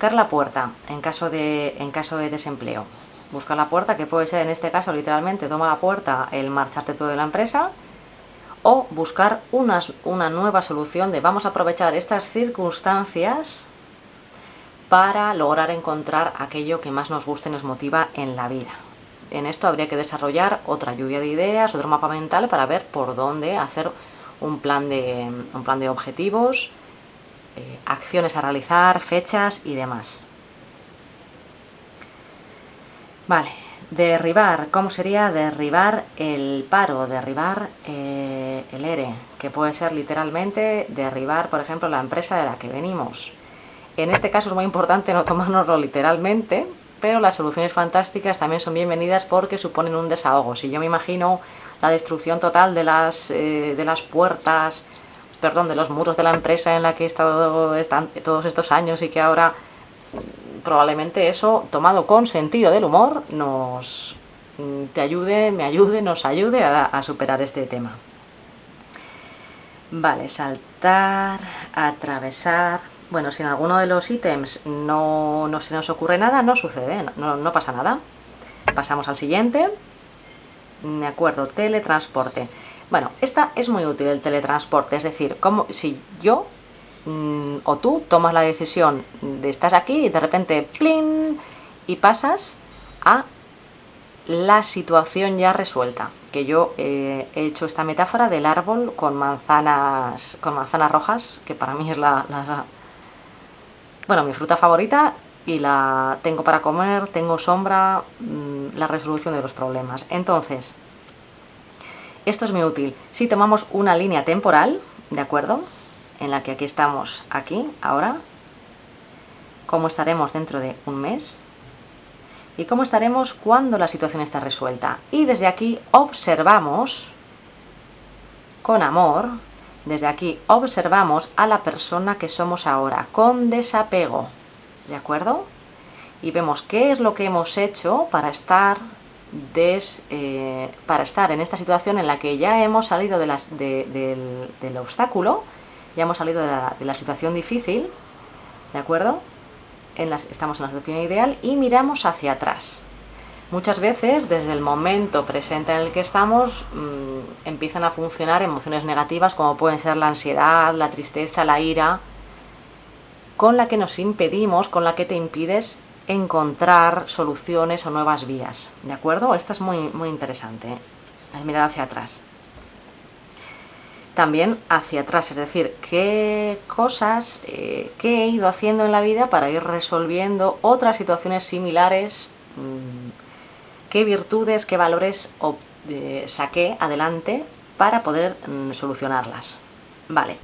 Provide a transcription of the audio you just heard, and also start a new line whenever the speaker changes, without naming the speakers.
buscar la puerta en caso de, en caso de desempleo. Buscar la puerta, que puede ser en este caso literalmente toma la puerta el marcharte todo de la empresa, o buscar una, una nueva solución de vamos a aprovechar estas circunstancias para lograr encontrar aquello que más nos guste y nos motiva en la vida. En esto habría que desarrollar otra lluvia de ideas, otro mapa mental para ver por dónde hacer un plan de, un plan de objetivos, eh, acciones a realizar, fechas y demás. Vale, derribar, ¿cómo sería derribar el paro, derribar eh, el ERE? Que puede ser literalmente derribar, por ejemplo, la empresa de la que venimos. En este caso es muy importante no tomárnoslo literalmente, pero las soluciones fantásticas también son bienvenidas porque suponen un desahogo. Si yo me imagino la destrucción total de las, eh, de las puertas, perdón, de los muros de la empresa en la que he estado todos estos años y que ahora probablemente eso, tomado con sentido del humor, nos mm, te ayude, me ayude, nos ayude a, superar este tema. Vale, saltar, atravesar. Bueno, si en alguno de los ítems no, no se nos ocurre nada, no sucede, no, no pasa nada. Pasamos al siguiente. De acuerdo, teletransporte. Bueno, esta es muy útil el teletransporte, es decir, como si yo Mm, o tú tomas la decisión de estar aquí y de repente ¡plin! y pasas a la situación ya resuelta. Que yo eh, he hecho esta metáfora del árbol con manzanas, con manzanas rojas, que para mí es la, la, bueno, mi fruta favorita y la tengo para comer, tengo sombra, mm, la resolución de los problemas. Entonces, esto es muy útil. Si tomamos una línea temporal, ¿de acuerdo? en la que aquí estamos, aquí, ahora, cómo estaremos dentro de un mes y cómo estaremos cuando la situación está resuelta. Y desde aquí observamos, con amor, desde aquí observamos a la persona que somos ahora, con desapego, ¿de acuerdo? Y vemos qué es lo que hemos hecho para estar, eh, para estar en esta situación en la que ya hemos salido del obstáculo, ya hemos salido de la, situación difícil, ¿de acuerdo? estamos en la situación ideal y miramos hacia atrás. Muchas veces, desde el momento presente en el que estamos, mm, empiezan a funcionar emociones negativas como pueden ser la ansiedad, la tristeza, la ira, con la que nos impedimos, con la que te impides encontrar soluciones o nuevas vías. ¿De acuerdo? Esto es muy, muy interesante. ¿eh? mirar hacia atrás también hacia atrás, es decir, qué cosas eh, que he ido haciendo en la vida para ir resolviendo otras situaciones similares, mm, qué virtudes, qué valores eh, saqué adelante para poder mm, solucionarlas. Vale.